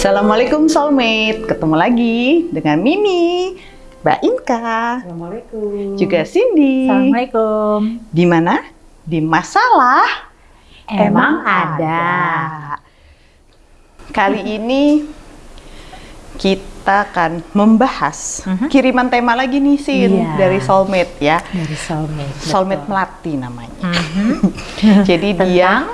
Assalamualaikum soulmate, ketemu lagi dengan Mimi, Mbak Inka, Assalamualaikum. juga Cindy. Assalamualaikum. Di mana? Di masalah Emang ada. Kali ini kita akan membahas Mhm. kiriman tema lagi nih Sin Iya. dari soulmate ya. Dari soulmate. Soulmate betul. melati namanya. Mhm. Jadi dia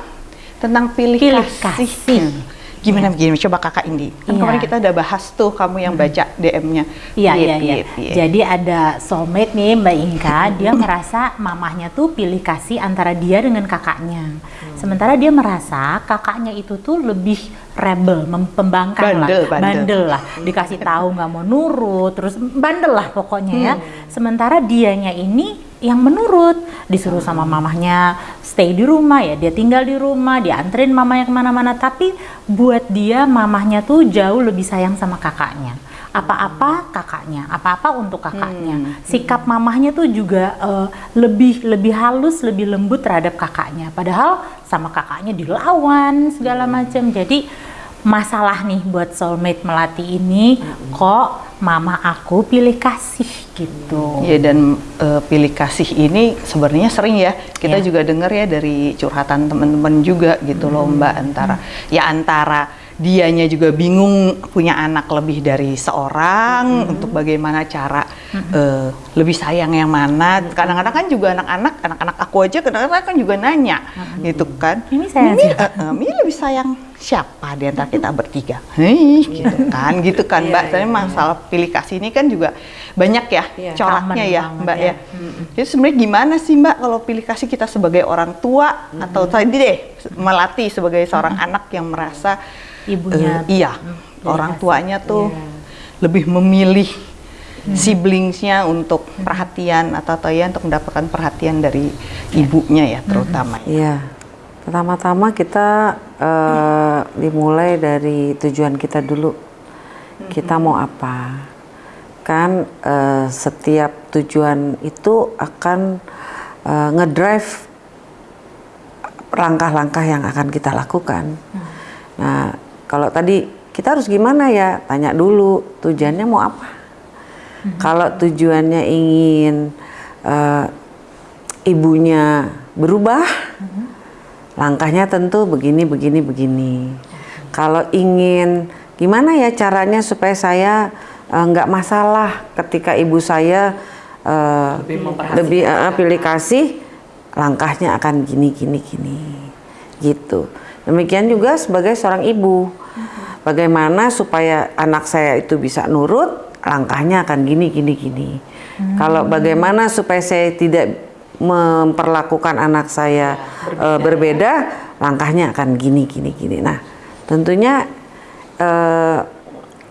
tentang pilih, Pilih kasih. kasih. Hmm. Gimana begini? Coba kakak Indi. Kan Iya. kemarin kita udah bahas tuh kamu yang baca DM-nya. Iya, Piye, iya, iya. piye, piye. Jadi ada soulmate nih Mbak Inka, dia merasa mamahnya tuh pilih kasih antara dia dengan kakaknya. Sementara dia merasa kakaknya itu tuh lebih rebel, mem- pembangkang Bandel, lah, bandel. lah. Dikasih tahu nggak mau nurut, terus bandel lah pokoknya ya. Sementara dianya ini yang menurut, disuruh sama mamahnya stay di rumah ya, dia tinggal di rumah, dia anterin mamanya ke mana-mana. Tapi buat dia mamahnya tuh jauh lebih sayang sama kakaknya apa-apa kakaknya, apa-apa untuk kakaknya. Sikap mamahnya tuh juga eh, lebih lebih halus, lebih lembut terhadap kakaknya. Padahal sama kakaknya dilawan segala macam. Jadi masalah nih buat soulmate melati ini kok mama aku pilih kasih gitu. Iya dan eh, pilih kasih ini sebenarnya sering ya kita Iya. juga dengar ya dari curhatan teman-teman juga gitu loh Mbak antara ya antara dianya juga bingung punya anak lebih dari seorang untuk bagaimana cara eh, lebih sayang yang mana. Kadang-kadang kan juga anak-anak anak-anak aku aja kadang-kadang kan juga nanya gitu kan. Mimi sayang Mimi, siapa?" eh, eh, Mimi lebih sayang siapa di antara kita bertiga? Hei, gitu kan gitu kan Mbak. Soalnya masalah pilih kasih ini kan juga banyak ya Iya, coraknya ya banget Mbak ya. ya. Jadi sebenarnya gimana sih Mbak kalau pilih kasih kita sebagai orang tua atau tadi deh melatih sebagai seorang anak yang merasa Ibunya eh, iya pilih orang kasih. tuanya tuh Iya. lebih memilih siblingsnya untuk perhatian atau atau ya untuk mendapatkan perhatian dari ibunya ya terutama ya. Iya, pertama-tama kita eh, dimulai dari tujuan kita dulu. Kita mau apa? Kan eh, setiap tujuan itu akan eh, ngedrive langkah-langkah yang akan kita lakukan. Nah, kalau tadi kita harus gimana ya? Tanya dulu tujuannya mau apa. Kalau tujuannya ingin eh, ibunya berubah, langkahnya tentu begini, begini, begini. Kalau ingin gimana ya caranya supaya saya eh, nggak masalah ketika ibu saya eh, lebih eh, pilih kasih, langkahnya akan gini, gini, gini, gitu. Demikian juga sebagai seorang ibu, bagaimana supaya anak saya itu bisa nurut, langkahnya akan gini, gini, gini. Kalau bagaimana supaya saya tidak memperlakukan anak saya eh, berbeda, langkahnya akan gini, gini, gini. Nah, tentunya eh,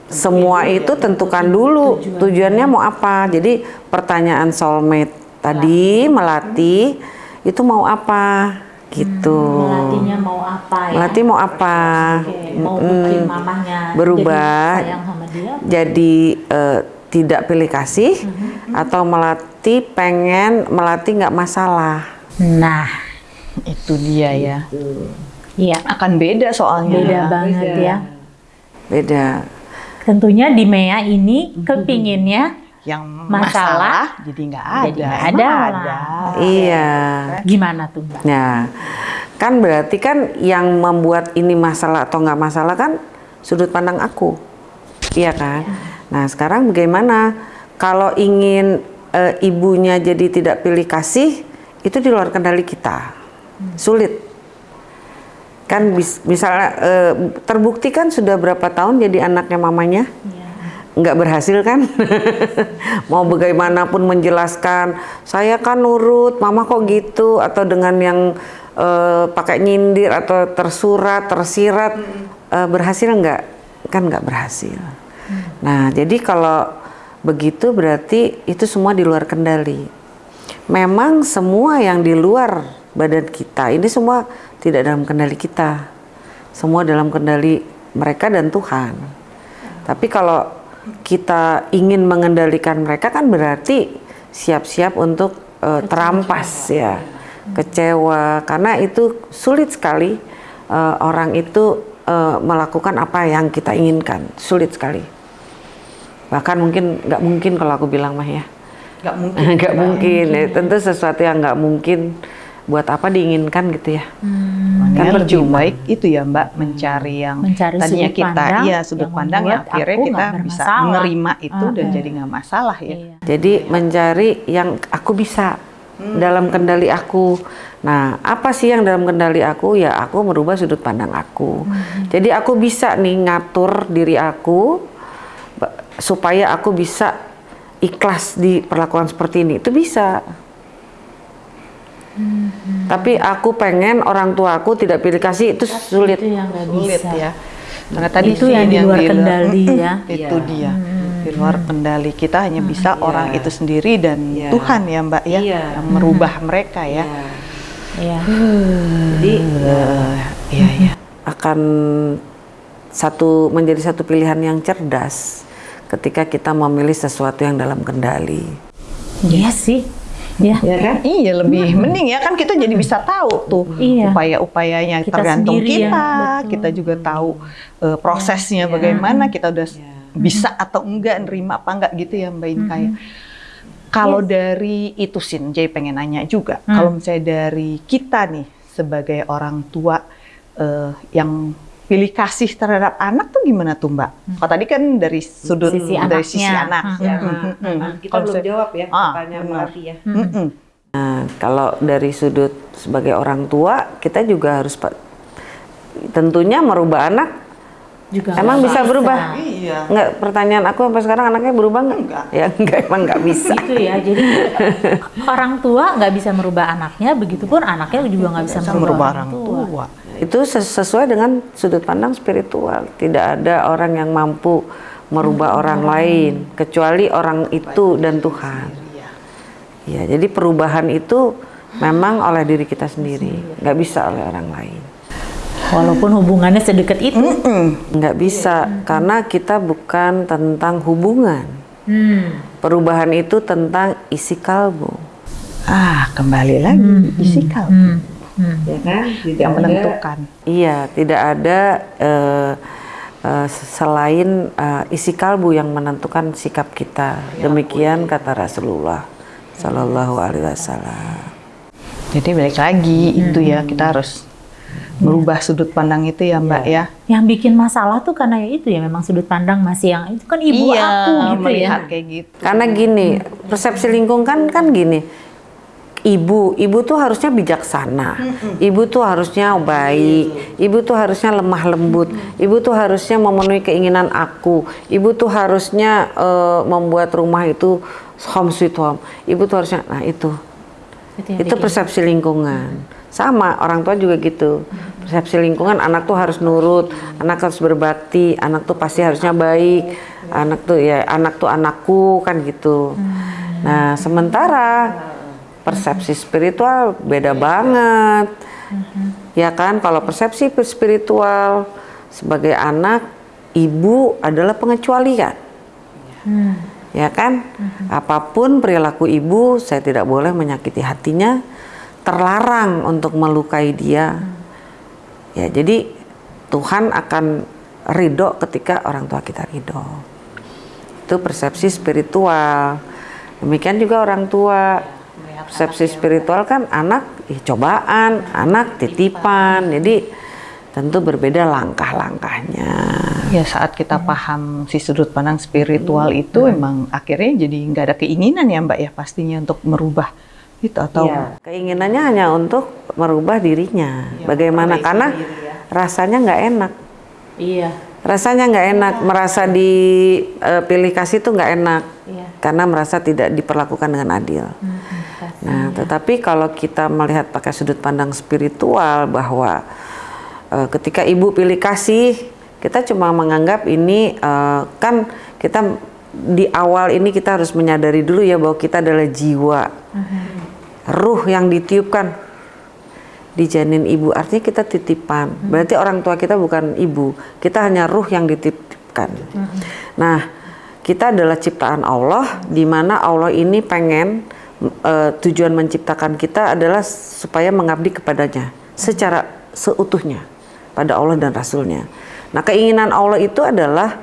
semua itu tentukan dulu. tujuannya mau apa. Jadi pertanyaan soulmate tadi melatih itu mau apa gitu. Melatihnya mau apa ya? Melatih mau apa? Mau bikin mamahnya berubah jadi sama dia. jadi eh, tidak pilih kasih atau melatih pengen melatih nggak masalah. Nah, Itu dia ya. iya Akan beda soalnya. beda banget ya. Beda. Tentunya di Mea ini kepinginnya Yang Masalah, masalah, jadi nggak ada. jadi ada ada. Iya. gimana tuh Mbak? Nah, kan berarti kan yang membuat ini masalah atau nggak masalah kan sudut pandang aku, iya kan? Nah, sekarang bagaimana kalau ingin eh, ibunya jadi tidak pilih kasih, itu di luar kendali kita, sulit. Kan bis- misalnya eh, terbukti kan sudah berapa tahun jadi anaknya mamanya? Nggak berhasil kan? Mau bagaimanapun menjelaskan saya kan nurut mama kok gitu? Atau dengan yang eh, pakai nyindir atau tersurat tersirat eh, berhasil nggak? Kan nggak berhasil. Nah jadi kalau begitu berarti itu semua di luar kendali. Memang semua yang di luar badan kita ini semua tidak dalam kendali kita. Semua dalam kendali mereka dan Tuhan. Tapi kalau kita ingin mengendalikan mereka kan berarti siap-siap untuk eh, terampas ya, kecewa karena itu sulit sekali eh, orang itu eh, melakukan apa yang kita inginkan. Sulit sekali. Bahkan mungkin nggak mungkin kalau aku bilang mah ya. Nggak mungkin. Nggak mungkin. Ya, tentu sesuatu yang nggak mungkin buat apa diinginkan gitu ya. Makanya Kan lebih baik itu ya Mbak mencari yang Mencari tadinya sudut kita pandang iya sudut yang pandang yang membuat akhirnya kita bisa menerima itu dan Ah, jadi nggak masalah ya. Iya. Jadi mencari yang aku bisa dalam kendali aku. Nah, apa sih yang dalam kendali aku? Ya, aku merubah sudut pandang aku. Jadi aku bisa nih ngatur diri aku supaya aku bisa ikhlas di perlakuan seperti ini. Itu bisa. Tapi aku pengen orang tua aku tidak pilih kasih itu sulit. Itu yang nggak Sulit bisa. ya. Karena tadi Itu yang di luar kendali ya. Itu Iya. dia. Di luar kendali kita hanya bisa orang itu sendiri dan Iya. Tuhan ya Mbak ya Iya. yang merubah mereka ya. Iya. Jadi Iya iya. akan satu menjadi satu pilihan yang cerdas ketika kita memilih sesuatu yang dalam kendali. Iya sih. Ya. Ya kan? Iya lebih mending ya. Kan kita jadi bisa tahu tuh Iya. upaya-upayanya Kita tergantung sendiri ya, kita, kita juga tahu eh, prosesnya bagaimana. Kita udah s- bisa atau enggak nerima apa enggak gitu ya Mbak Inka ya. Kalau dari itu Sin, jadi pengen nanya juga, kalau misalnya dari kita nih sebagai orang tua eh, yang pilih kasih terhadap anak tuh gimana tuh Mbak? Kalau tadi kan dari sudut Sisi dari sisi anak. Hmm. Mm, mm, mm. Kita Kalau belum jawab ya Ah, pertanyaan. Melati ya. Mm-mm. Nah, kalau dari sudut sebagai orang tua, kita juga harus tentunya merubah anak. Juga Emang nggak bisa berubah? Iya. Enggak, pertanyaan aku sampai sekarang anaknya berubah enggak? Enggak. Ya enggak, emang enggak bisa. Gitu ya. Jadi orang tua nggak bisa merubah anaknya, begitupun anaknya juga nggak bisa, Bisa merubah, merubah orang tua. Itu ses- sesuai dengan sudut pandang spiritual. Tidak ada orang yang mampu merubah orang lain kecuali orang itu dan Tuhan. Ya, jadi perubahan itu memang oleh diri kita sendiri, nggak bisa oleh orang lain. Walaupun hubungannya sedekat itu. Nggak bisa karena kita bukan tentang hubungan. Hmm. Perubahan itu tentang isi kalbu. Ah, kembali lagi isi kalbu Hmm. Hmm. Ya kan? yang menentukan. Iya, tidak ada eh, eh, selain eh, isi kalbu yang menentukan sikap kita. Demikian kata Rasulullah Sallallahu Alaihi Wasallam. Jadi balik lagi itu ya kita harus merubah sudut pandang itu ya Mbak ya. Yang bikin masalah tuh karena ya itu ya memang sudut pandang masih yang itu kan ibu iya, aku gitu ya. melihat kayak gitu. Karena gini, persepsi lingkungan kan kan gini. Ibu, ibu tuh harusnya bijaksana. Ibu tuh harusnya baik. Ibu tuh harusnya lemah lembut. Ibu tuh harusnya memenuhi keinginan aku. Ibu tuh harusnya eh, membuat rumah itu home sweet home. Ibu tuh harusnya, nah itu Itu itu persepsi lingkungan sama orang tua juga gitu persepsi lingkungan anak tuh harus nurut anak harus berbakti anak tuh pasti harusnya baik anak tuh ya anak tuh anakku kan gitu nah sementara persepsi spiritual beda banget ya kan kalau persepsi spiritual sebagai anak ibu adalah pengecualian Hmm. ya kan? Apa pun perilaku ibu, saya tidak boleh menyakiti hatinya, terlarang untuk melukai dia. Ya, jadi Tuhan akan ridho ketika orang tua kita ridho. Itu persepsi spiritual. Demikian juga orang tua. Persepsi spiritual kan anak ih, cobaan, anak titipan. Jadi tentu berbeda langkah-langkahnya. Ya saat kita paham si sudut pandang spiritual itu emang akhirnya jadi nggak ada keinginan ya Mbak ya pastinya untuk merubah itu atau Iya, keinginannya hanya untuk merubah dirinya. Bagaimana? Karena rasanya nggak enak. Iya. Rasanya nggak enak, merasa dipilih kasih itu nggak enak, Iya. karena merasa tidak diperlakukan dengan adil. Nah, tetapi kalau kita melihat pakai sudut pandang spiritual bahwa eh, ketika ibu pilih kasih, kita cuma menganggap ini eh, kan kita di awal ini kita harus menyadari dulu ya bahwa kita adalah jiwa, ruh yang ditiupkan di janin ibu. Artinya kita titipan. Berarti orang tua kita bukan ibu, kita hanya ruh yang dititipkan. Nah, kita adalah ciptaan Allah, di mana Allah ini pengen eh, tujuan menciptakan kita adalah supaya mengabdi kepadanya secara seutuhnya, pada Allah dan Rasulnya. Nah keinginan Allah itu adalah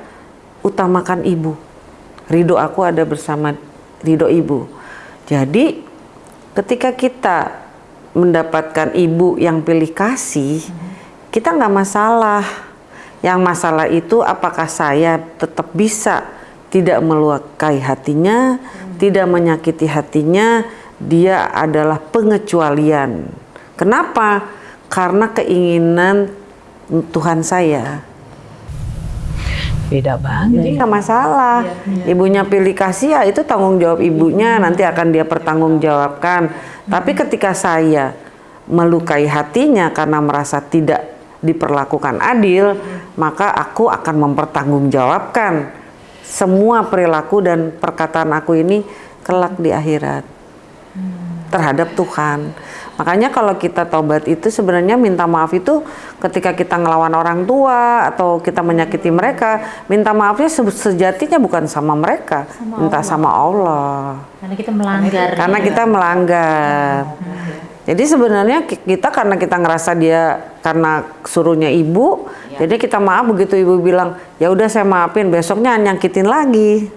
utamakan ibu. Ridho aku ada bersama ridho ibu. Jadi ketika kita mendapatkan ibu yang pilih kasih, kita nggak masalah. Yang masalah itu apakah saya tetap bisa tidak melukai hatinya, tidak menyakiti hatinya, dia adalah pengecualian. Kenapa? Karena keinginan Tuhan saya. Beda banget. Jadi nggak masalah. Ibunya pilih kasih ya itu tanggung jawab ibunya nanti akan dia pertanggungjawabkan. Tapi ketika saya melukai hatinya karena merasa tidak diperlakukan adil, maka aku akan mempertanggungjawabkan semua perilaku dan perkataan aku ini kelak di akhirat terhadap Tuhan. Makanya kalau kita tobat itu sebenarnya minta maaf itu ketika kita ngelawan orang tua atau kita menyakiti mereka, minta maafnya sejatinya bukan sama mereka, sama minta Allah. sama Allah. Karena kita melanggar. Karena ya. kita melanggar. Jadi sebenarnya kita karena kita ngerasa dia karena suruhnya ibu, ya. jadi kita maaf begitu ibu bilang, "Ya udah saya maafin, besoknya nyakitin lagi."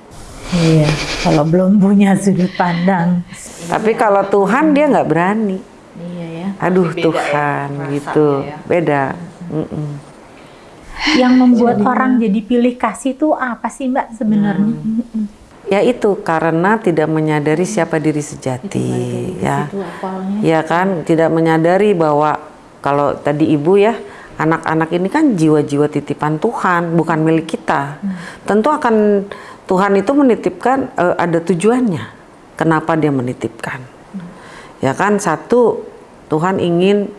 Iya, kalau belum punya sudut pandang. Tapi kalau Tuhan dia nggak berani aduh beda ya, Tuhan ya, gitu ya. beda mm -mm. yang membuat Jadi, orang jadi pilih kasih itu apa sih Mbak sebenarnya hmm. ya itu karena tidak menyadari siapa diri sejati ya ya kan tidak menyadari bahwa kalau tadi ibu ya anak-anak ini kan jiwa-jiwa titipan Tuhan bukan milik kita hmm. tentu akan Tuhan itu menitipkan uh, ada tujuannya kenapa dia menitipkan hmm. ya kan satu Tuhan ingin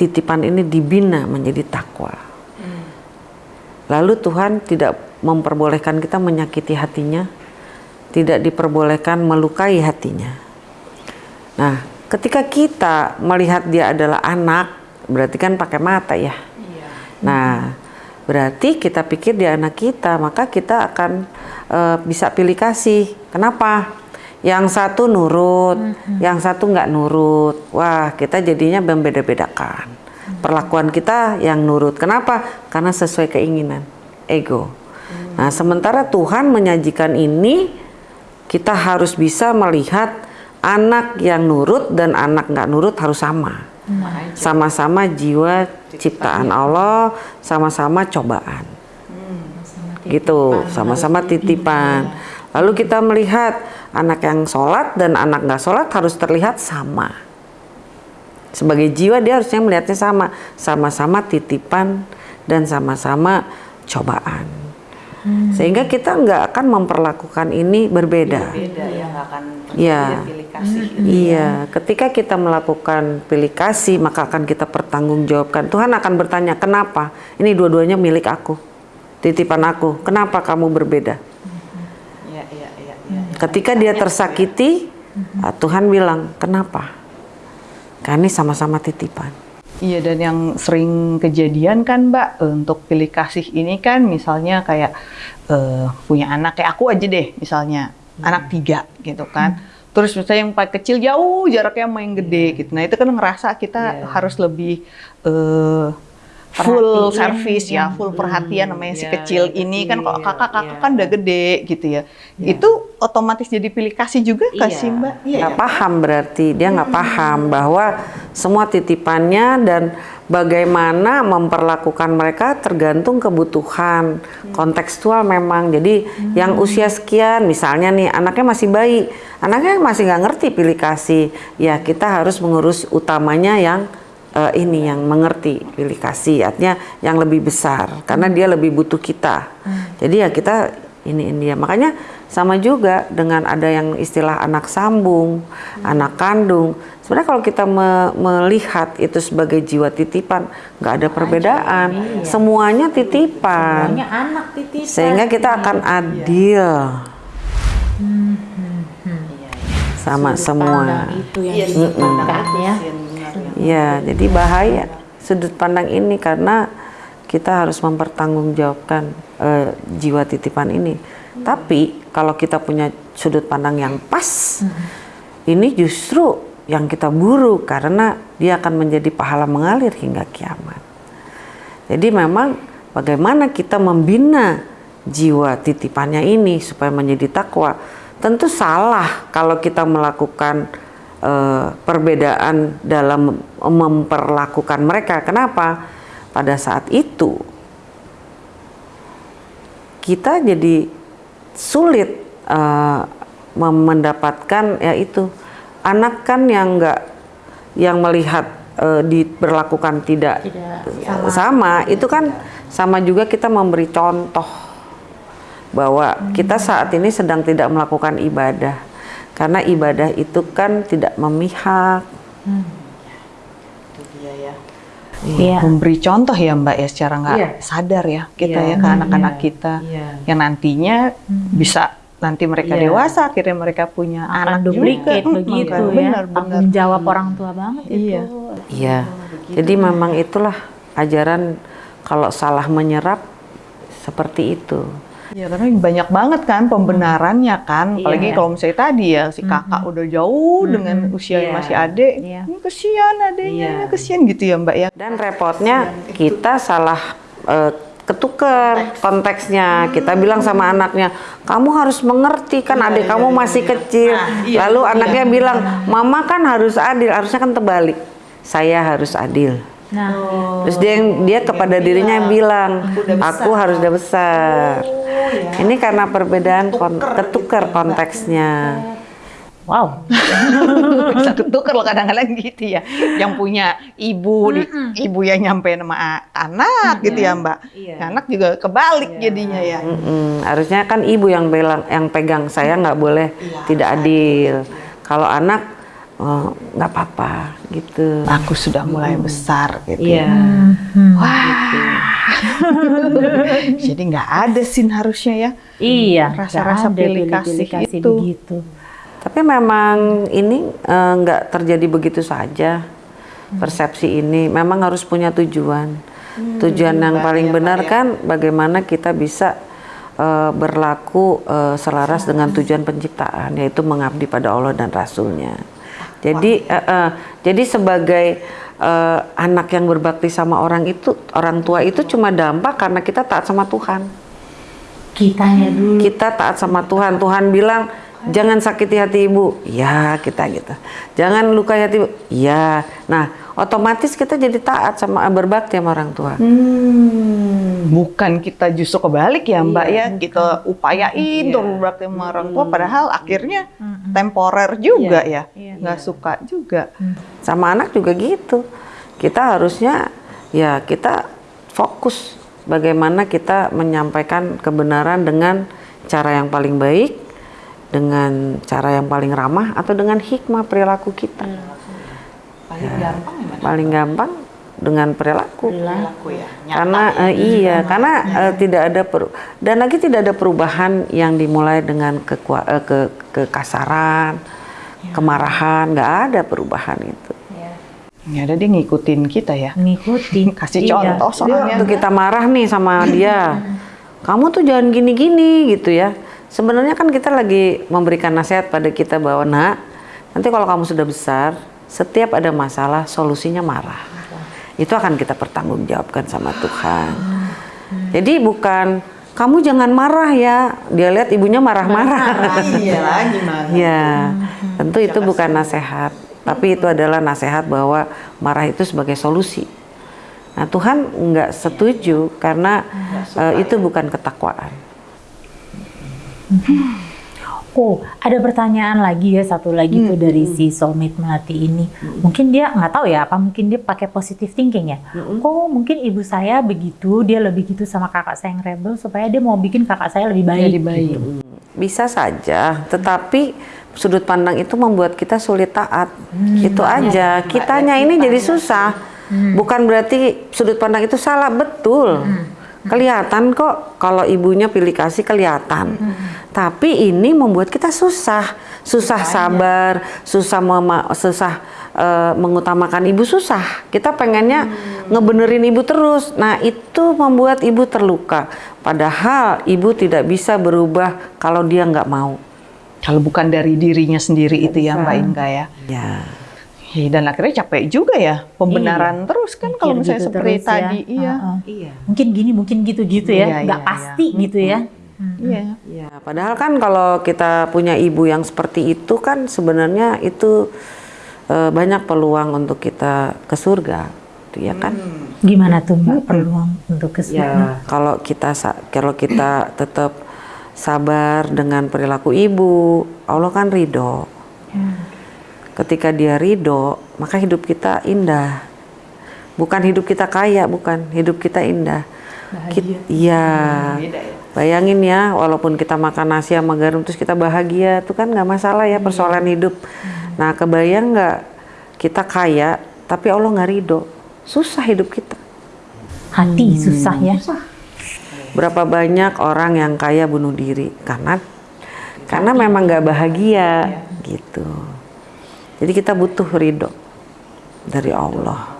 titipan ini dibina menjadi takwa. Hmm. Lalu Tuhan tidak memperbolehkan kita menyakiti hatinya, tidak diperbolehkan melukai hatinya. Nah, ketika kita melihat dia adalah anak, berarti kan pakai mata ya. Iya. Nah, berarti kita pikir dia anak kita, maka kita akan uh, bisa pilih kasih. Kenapa? yang satu nurut, hmm. yang satu nggak nurut. Wah, kita jadinya membeda-bedakan. Hmm. Perlakuan kita yang nurut. Kenapa? Karena sesuai keinginan, ego. Hmm. Nah, sementara Tuhan menyajikan ini, kita harus bisa melihat anak yang nurut dan anak nggak nurut harus sama. Hmm. Sama-sama jiwa ciptaan Allah, sama-sama cobaan. Hmm. Gitu, sama-sama titipan. Lalu kita melihat anak yang sholat dan anak nggak sholat harus terlihat sama. Sebagai jiwa dia harusnya melihatnya sama, sama-sama titipan dan sama-sama cobaan. Hmm. Sehingga kita nggak akan memperlakukan ini berbeda. Berbeda ya, nggak akan ya. pilih kasih. Hmm. Iya, ketika kita melakukan pilih kasih maka akan kita pertanggungjawabkan. Tuhan akan bertanya, kenapa? Ini dua-duanya milik aku, titipan aku. Kenapa kamu berbeda? Ketika dia tersakiti, ah, Tuhan bilang, "Kenapa?" Karena ini sama-sama titipan. Iya dan yang sering kejadian kan Mbak untuk pilih kasih ini kan misalnya kayak uh, punya anak kayak aku aja deh misalnya hmm. anak tiga gitu kan. Hmm. Terus misalnya yang paling kecil jauh jaraknya main gede hmm. gitu. Nah itu kan ngerasa kita yeah. harus lebih uh, full service ya, full perhatian namanya si ya, kecil ya, ini kan kalau kakak-kakak ya. kan udah gede gitu ya. ya. Itu otomatis jadi pilih kasih juga iya. kasih Mbak? Iya. Ya. paham berarti dia nggak hmm. paham bahwa semua titipannya dan bagaimana memperlakukan mereka tergantung kebutuhan hmm. kontekstual memang. Jadi hmm. yang usia sekian misalnya nih anaknya masih bayi, anaknya masih nggak ngerti pilih kasih, ya kita harus mengurus utamanya yang uh, ini yang mengerti pilih kasih artinya yang lebih besar karena dia lebih butuh kita hmm. jadi ya kita ini ini dia makanya sama juga dengan ada yang istilah anak sambung hmm. anak kandung sebenarnya kalau kita me melihat itu sebagai jiwa titipan nggak ada perbedaan iya. semuanya titipan semuanya anak titipan sehingga kita akan iya. adil hmm. Sama Sudut semua itu yang iya, ya Ya, jadi bahaya sudut pandang ini karena kita harus mempertanggungjawabkan uh, jiwa titipan ini. Hmm. Tapi kalau kita punya sudut pandang yang pas, hmm. ini justru yang kita buru karena dia akan menjadi pahala mengalir hingga kiamat. Jadi memang bagaimana kita membina jiwa titipannya ini supaya menjadi takwa. Tentu salah kalau kita melakukan eh, perbedaan dalam memperlakukan mereka. Kenapa? Pada saat itu kita jadi sulit mem- mendapatkan ya itu anak kan yang enggak yang melihat eh, diberlakukan tidak, Tidak sama, itu kan sama juga kita memberi contoh bahwa kita saat ini sedang tidak melakukan ibadah. Karena ibadah itu kan tidak memihak Iya. memberi contoh ya Mbak ya secara nggak Iya. sadar ya kita Iya. ya ke anak-anak Iya. kita Iya. yang nantinya bisa nanti mereka Iya. dewasa akhirnya mereka punya akan anak duplicate juga. begitu Makanya, ya. benar, benar. Tanggung jawab orang tua banget Iya. itu. Iya. Jadi memang itulah ajaran kalau salah menyerap seperti itu. Ya karena banyak banget kan pembenarannya kan, apalagi Iya. kalau misalnya tadi ya si kakak udah jauh dengan usia Iya. masih adik, Iya. ini kesian adiknya, Iya. kesian gitu ya Mbak ya. Dan repotnya kita salah eh, ketukar konteksnya. Kita bilang sama anaknya, kamu harus mengerti kan adik kamu masih kecil. Lalu anaknya bilang, mama kan harus adil, harusnya kan terbalik. Saya harus adil. Nah, Terus dia yang- dia kepada dirinya yang bilang, aku harus udah besar. Ini karena perbedaan kon- ketukar konteksnya. wow. Bisa ketukar loh kadang-kadang gitu ya. Yang punya ibu, di, ibu yang nyampe nama a- anak gitu ya Mbak. Anak juga kebalik jadinya ya. Mm-mm, harusnya kan ibu yang bilang, yang pegang saya nggak boleh tidak adil. Kalau anak oh, nggak apa-apa gitu. Aku sudah mulai besar gitu. Iya. Jadi nggak ada sin harusnya ya. Iya, Rasa-rasa pilih kasih itu. begitu. Tapi memang ini eh, nggak terjadi begitu saja persepsi ini. Memang harus punya tujuan. tujuan yang paling benar kan bagaimana kita bisa eh, berlaku eh, selaras dengan tujuan penciptaan, yaitu mengabdi pada Allah dan Rasulnya. Jadi eh, eh, jadi sebagai eh, anak yang berbakti sama orang itu, orang tua itu cuma dampak karena kita taat sama Tuhan. Kitanya dulu. Kita taat sama Tuhan. Tuhan bilang jangan sakiti hati ibu. Ya kita gitu. Jangan lukai hati ibu. Ya. Nah otomatis kita jadi taat sama berbakti sama orang tua. Hmm, bukan kita justru kebalik ya Mbak ya, kita upayain Iya. untuk berbakti sama orang tua, padahal akhirnya temporer juga ya, Iya. nggak suka juga. Sama anak juga gitu. Kita harusnya ya kita fokus bagaimana kita menyampaikan kebenaran dengan cara yang paling baik, dengan cara yang paling ramah atau dengan hikmah perilaku kita. Paling gampang ya Mbak? Paling gampang dengan perilaku. Perilaku ya. karena eh, iya karena eh, tidak ada per- dan lagi tidak ada perubahan yang dimulai dengan kekua- eh, ke kekasaran kemarahan nggak ada perubahan itu Ya ada dia ngikutin kita ya. Ngikutin. Kasih Iya. contoh soalnya. waktu kita marah nih sama dia kamu tuh jangan gini-gini gitu ya sebenarnya kan kita lagi memberikan nasihat pada kita bahwa nak nanti kalau kamu sudah besar setiap ada masalah solusinya marah. Itu akan kita pertanggungjawabkan sama Tuhan. Jadi bukan kamu jangan marah ya. Dia lihat ibunya marah-marah. Iya lagi mana? ya tentu itu bukan nasihat tapi itu adalah nasihat bahwa marah itu sebagai solusi. Nah Tuhan nggak setuju karena eh, itu bukan ketakwaan. Oh, ada pertanyaan lagi ya satu lagi tuh dari si soulmate melati ini. Mungkin dia nggak tahu ya apa mungkin dia pakai positive thinking ya. Oh, mungkin ibu saya begitu, dia lebih gitu sama kakak saya yang rebel supaya dia mau bikin kakak saya lebih baik. Jadi baik. gitu. Bisa saja, tetapi sudut pandang itu membuat kita sulit taat. Itu aja. Kitanya ini jadi susah. Bukan berarti sudut pandang itu salah, betul. Kelihatan kok kalau ibunya pilih kasih kelihatan. Tapi ini membuat kita susah, susah sabar, susah mema- susah eh, mengutamakan ibu susah. Kita pengennya ngebenerin ibu terus. Nah, itu membuat ibu terluka. Padahal ibu tidak bisa berubah kalau dia nggak mau. Kalau bukan dari dirinya sendiri itu ya Mbak Inka ya. Ya. Iya, dan akhirnya capek juga ya pembenaran terus kan kalau misalnya gitu seperti terus ya. tadi iya Heeh. Iya. Mungkin gini, mungkin gitu-gitu Iya, ya. Nggak iya, pasti iya. gitu ya. iya Iya, padahal kan kalau kita punya ibu yang seperti itu kan sebenarnya itu eh, banyak peluang untuk kita ke surga, gitu ya kan? Gimana tuh Mbak peluang untuk ke surga? Ya, kalau kita kalau kita tetap sabar dengan perilaku ibu, Allah kan ridho. Ketika dia ridho, maka hidup kita indah. Bukan hidup kita kaya, bukan hidup kita indah. Kit- Iya. Bayangin ya, walaupun kita makan nasi sama garam terus kita bahagia, itu kan nggak masalah ya persoalan hidup. Nah, kebayang nggak kita kaya, tapi Allah nggak ridho, susah hidup kita. Hati susah ya. Berapa banyak orang yang kaya bunuh diri karena karena memang nggak bahagia gitu. Jadi kita butuh ridho dari Allah.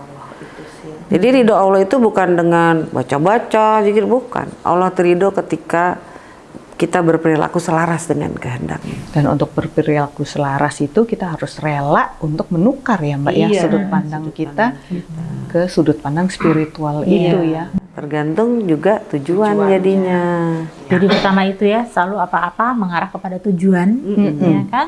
Jadi ridho Allah itu bukan dengan baca-baca, zikir bukan. Allah terido ketika kita berperilaku selaras dengan kehendaknya. dan untuk berperilaku selaras itu kita harus rela untuk menukar ya mbak ya Iya. sudut pandang kita ke sudut pandang spiritual itu ya Tergantung juga tujuan jadinya. Jadi pertama itu ya selalu apa-apa mengarah kepada tujuan, ya kan?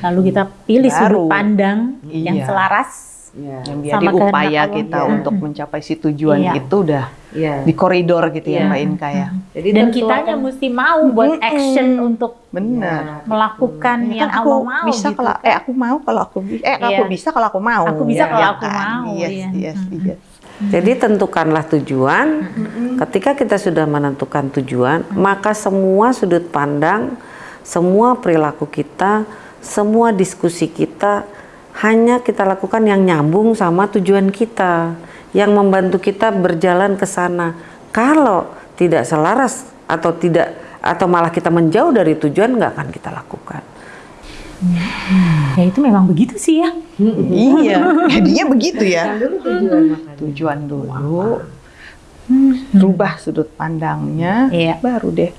Lalu kita pilih sudut Baru. pandang yang Iya. selaras. yang Sama jadi upaya Allah. kita Iya. untuk mencapai si tujuan Iya. itu udah Iya. di koridor gitu ya Iya. mbak Inka ya Jadi Dan kitanya akan- mesti mau buat action untuk benar melakukan Ya yang kan aku Allah mau bisa gitu. kalau eh aku mau kalau aku eh aku Iya. bisa kalau aku mau Aku bisa Ya, kalau ya aku kan? mau, yes iya. yes yes Jadi tentukanlah tujuan. Ketika kita sudah menentukan tujuan, maka semua sudut pandang, semua perilaku kita, semua diskusi kita hanya kita lakukan yang nyambung sama tujuan kita, yang membantu kita berjalan ke sana. Kalau tidak selaras atau tidak atau malah kita menjauh dari tujuan, nggak akan kita lakukan. Ya itu memang begitu sih ya. iya. Jadinya begitu ya. Tujuan dulu rubah sudut pandangnya Iya. baru deh.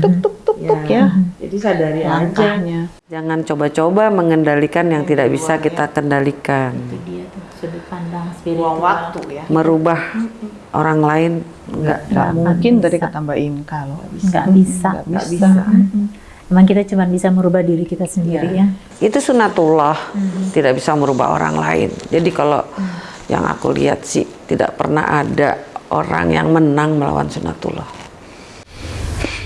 Tuk tuk tuk tuk ya Jadi sadari langkahnya Jangan coba-coba mengendalikan yang tidak bisa kita kendalikan. Dia tuh sudut pandang spiritual. ya Merubah orang lain enggak. nggak akan mungkin dari bisa. kata Mbak Inka loh Nggak bisa. nggak bisa Mm-mm. Emang kita cuma bisa merubah diri kita sendiri ya. Itu sunatullah, tidak bisa merubah orang lain. Jadi kalau yang aku lihat sih tidak pernah ada orang yang menang melawan sunatullah.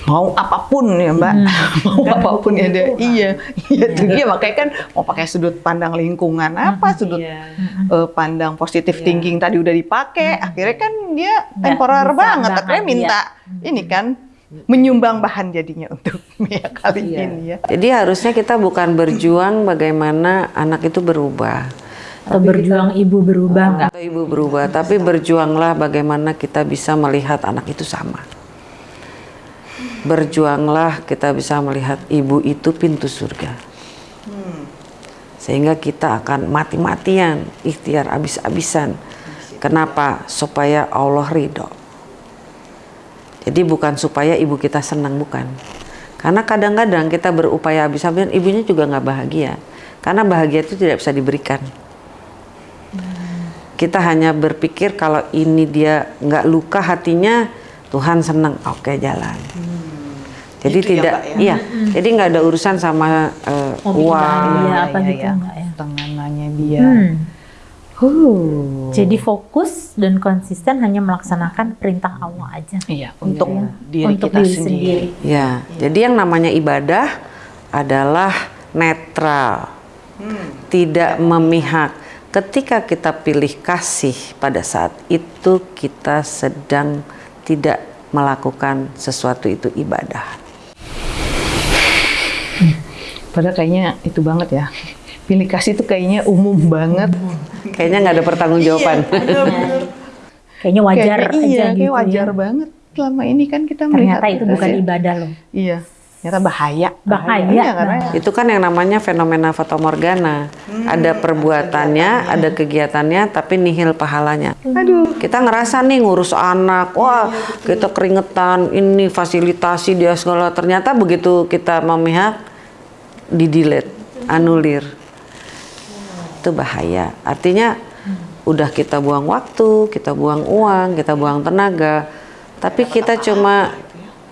Mau apa pun ya Mbak. Mau apa pun ya dia iya iya tuh. Dia makanya kan mau pakai sudut pandang lingkungan apa sudut eh, pandang positif thinking tadi udah dipakai akhirnya kan dia temporer bisa banget. banget, akhirnya minta ini kan menyumbang bahan jadinya untuk ya kali ini ya. Jadi harusnya kita bukan berjuang bagaimana anak itu berubah. Atau berjuang ibu berubah nggak? Atau ibu berubah, tapi berjuanglah bagaimana kita bisa melihat anak itu sama. Berjuanglah kita bisa melihat ibu itu pintu surga. Sehingga kita akan mati-matian, ikhtiar abis-abisan. Kenapa? Supaya Allah ridho. Jadi bukan supaya ibu kita senang, bukan. Karena kadang-kadang kita berupaya habis-habisan, ibunya juga nggak bahagia. Karena bahagia itu tidak bisa diberikan. Kita hanya berpikir kalau ini dia nggak luka hatinya, Tuhan senang, oke jalan. Jadi Gitu ya, tidak, Mbak, ya? iya. Jadi nggak ada urusan sama Hobi uang. bahagia apa iya, gitu iya. nggak ya? tenganannya dia Hmm. Huh. Jadi fokus dan konsisten hanya melaksanakan perintah Allah aja. iya untuk diri Untuk kita diri sendiri. Ya, jadi yang namanya ibadah adalah netral, tidak memihak. Ketika kita pilih kasih pada saat itu kita sedang tidak melakukan sesuatu itu ibadah. Padahal kayaknya itu banget ya. Pilih kasih itu kayaknya umum banget. Kayaknya nggak ada pertanggongjawaban. Kayaknya wajar Kayaknya aja iya, gitu kayak wajar ya. banget. Selama ini kan kita melihat Ternyata itu bukan ibadah loh. Iya. Ternyata bahaya. Bahaya. Iya, karena itu kan yang namanya fenomena fatamorgana. Ada perbuatannya, ada kegiatannya, tapi nihil pahalanya. aduh, kita ngerasa nih ngurus anak, wah kita keringetan, ini fasilitasi dia segala. Ternyata begitu kita memihak, di delete, anulir. itu bahaya. Artinya udah kita buang waktu, kita buang uang, kita buang tenaga, tapi kita cuma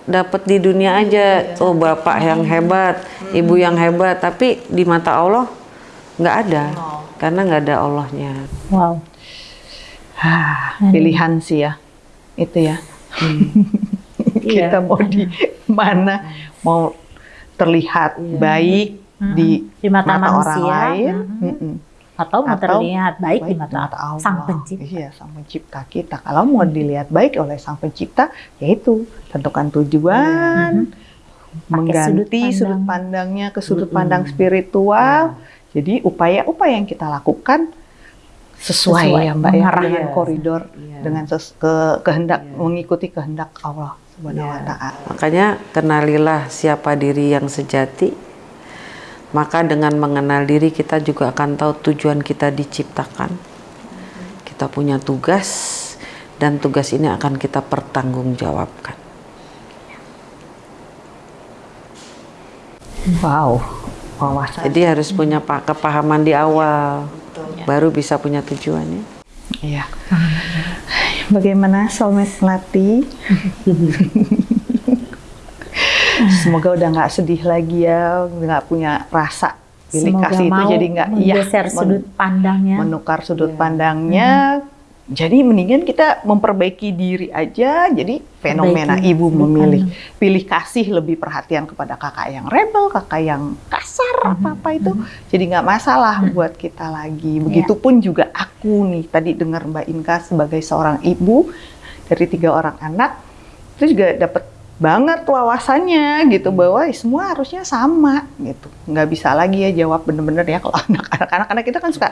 dapat di dunia aja. Oh bapak yang hebat, ibu yang hebat, tapi di mata Allah nggak ada, karena nggak ada Allahnya. Wow. Ah, pilihan sih ya, itu ya. kita mau di mana, mau terlihat baik di, Di mata orang manusia, lain, mhm. mm-mm. Atau mau Atau terlihat baik, di baik mata, Allah. Sang Pencipta. Iya, sang pencipta kita. Kalau mau dilihat baik oleh sang pencipta, yaitu tentukan tujuan, mengganti sudut sudut, pandang. pandangnya ke sudut pandang spiritual. Jadi upaya-upaya yang kita lakukan sesuai, Sesuai, ya Mbak ya mengarah. dengan Iya. koridor Iya. dengan ses- ke- kehendak mengikuti kehendak Allah Subhanahu wa Iya. taala. Makanya kenalilah siapa diri yang sejati. Maka dengan mengenal diri kita juga akan tahu tujuan kita diciptakan. Kita punya tugas dan tugas ini akan kita pertanggungjawabkan. Wow. Wawasan. Jadi harus punya pa- kepahaman di awal, baru bisa punya tujuannya. Iya. Bagaimana soulmate Melati? Semoga udah nggak sedih lagi ya, nggak punya rasa pilih Semoga kasih itu jadi nggak iya men- sudut pandangnya. menukar sudut pandangnya. Jadi mendingan kita memperbaiki diri aja. Jadi fenomena Perbaiki ibu memilih pilih kasih lebih perhatian kepada kakak yang rebel, kakak yang kasar apa apa itu. Jadi nggak masalah buat kita lagi. Begitupun juga aku nih tadi dengar Mbak Inka sebagai seorang ibu dari tiga orang anak itu juga dapat banget wawasannya gitu bahwa semua harusnya sama gitu nggak bisa lagi ya jawab bener-bener ya kalau anak-anak anak-anak kita kan suka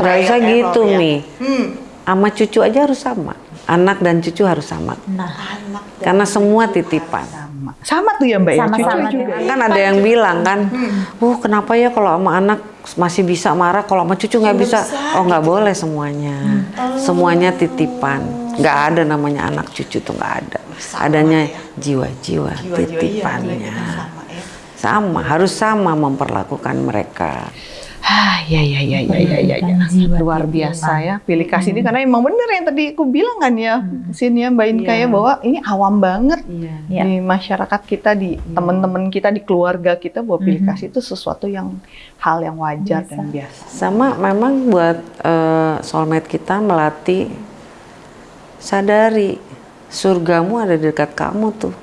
usah error gitu ya. nih. Hmm. Sama cucu aja harus sama. Anak dan cucu harus sama. Nah, Karena semua titipan. sama sama tuh ya mbak ya Sama-sama cucu tuh. juga Kan ada yang bilang kan, uh kenapa ya kalau sama anak masih bisa marah, kalau sama cucu nggak bisa. Oh nggak boleh semuanya. Semuanya titipan. Nggak ada namanya anak cucu tuh nggak ada. Adanya jiwa-jiwa titipannya. Sama, harus sama memperlakukan mereka. Ah, ya ya ya ya ya ya, ya. Luar biasa ya pilih kasih ini. Karena emang bener yang tadi aku bilang kan ya sini ya mbak Inka ya bahwa ini awam banget. Iya. di masyarakat kita di teman-teman kita di keluarga kita bahwa pilih kasih itu sesuatu yang hal yang wajar dan biasa. Sama memang buat eh, soulmate kita melatih sadari surgamu ada di dekat kamu tuh.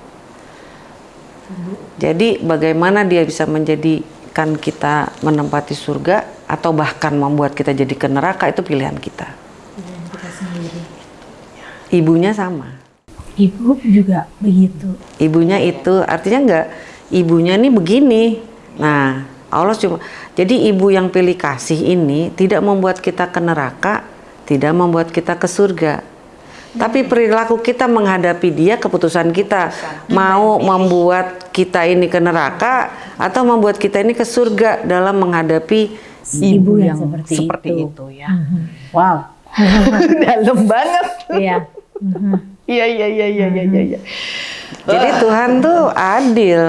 Jadi bagaimana dia bisa menjadikan kita menempati surga atau bahkan membuat kita jadi ke neraka itu pilihan kita. Ibunya sama. Ibu juga begitu. Ibunya itu artinya enggak ibunya nih begini. Nah, Allah cuma jadi ibu yang pilih kasih ini tidak membuat kita ke neraka, tidak membuat kita ke surga. Tapi perilaku kita menghadapi dia keputusan kita mau membuat kita ini ke neraka atau membuat kita ini ke surga dalam menghadapi Ibu yang seperti seperti itu. itu ya Wow. dalam banget Iya. iya iya iya iya iya iya iya. Jadi Tuhan tuh adil.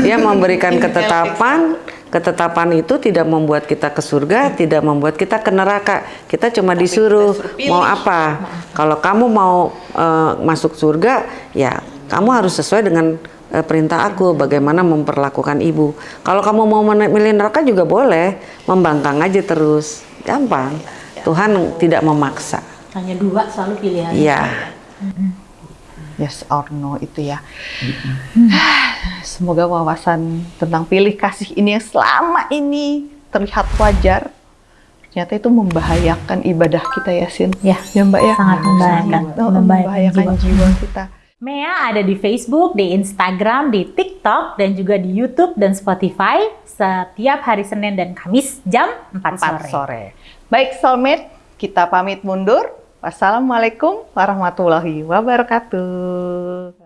Dia memberikan ketetapan, ketetapan itu tidak membuat kita ke surga, tidak membuat kita ke neraka. Kita cuma disuruh mau apa. Kalau kamu mau eh, masuk surga, ya kamu harus sesuai dengan eh, perintah aku bagaimana memperlakukan ibu. Kalau kamu mau men- milih neraka juga boleh, membangkang aja terus. Gampang. Tuhan tidak memaksa. Hanya dua selalu pilihan. Iya. yes or no itu ya. Semoga wawasan tentang pilih kasih ini yang selama ini terlihat wajar, ternyata itu membahayakan ibadah kita ya Sin. Ya, ya Mbak ya. sangat membahayakan. Sangat, oh, Membahayakan membahayakan jiwa. jiwa kita. Mea ada di Facebook, di Instagram, di TikTok, dan juga di YouTube dan Spotify setiap hari Senin dan Kamis jam 4, 4 sore. sore. Baik soulmate, kita pamit mundur. Wassalamualaikum warahmatullahi wabarakatuh.